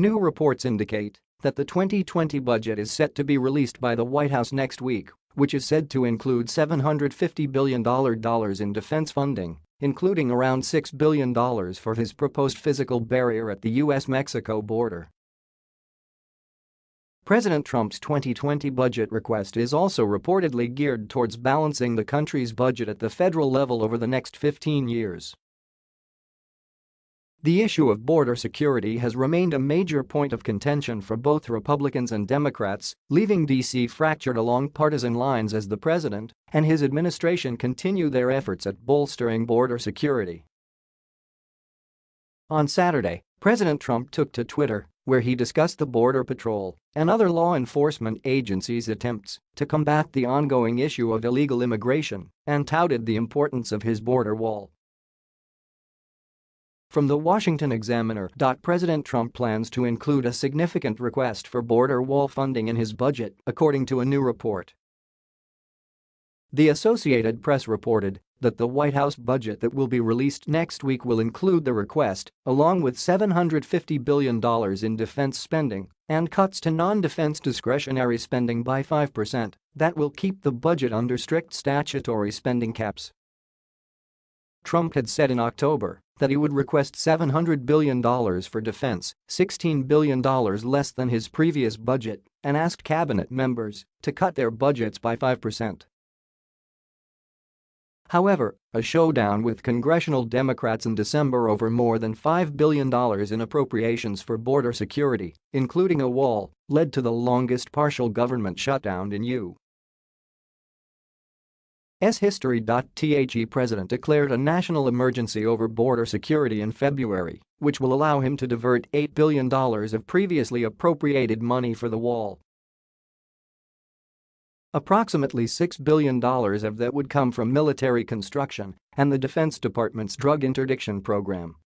New reports indicate that the 2020 budget is set to be released by the White House next week, which is said to include $750 billion in defense funding, including around $6 billion for his proposed physical barrier at the U.S.-Mexico border. President Trump's 2020 budget request is also reportedly geared towards balancing the country's budget at the federal level over the next 15 years. The issue of border security has remained a major point of contention for both Republicans and Democrats, leaving D.C. fractured along partisan lines as the president and his administration continue their efforts at bolstering border security. On Saturday, President Trump took to Twitter, where he discussed the Border Patrol and other law enforcement agencies' attempts to combat the ongoing issue of illegal immigration and touted the importance of his border wall. From the Washington Examiner. President Trump plans to include a significant request for border wall funding in his budget, according to a new report. The Associated Press reported that the White House budget that will be released next week will include the request, along with $750 billion in defense spending and cuts to non-defense discretionary spending by 5% that will keep the budget under strict statutory spending caps. Trump had said in October that he would request $700 billion for defense, $16 billion less than his previous budget, and asked cabinet members to cut their budgets by 5%. However, a showdown with congressional Democrats in December over more than $5 billion in appropriations for border security, including a wall, led to the longest partial government shutdown in U. S history. The president declared a national emergency over border security in February, which will allow him to divert $8 billion of previously appropriated money for the wall. Approximately $6 billion of that would come from military construction and the Defense Department's drug interdiction program.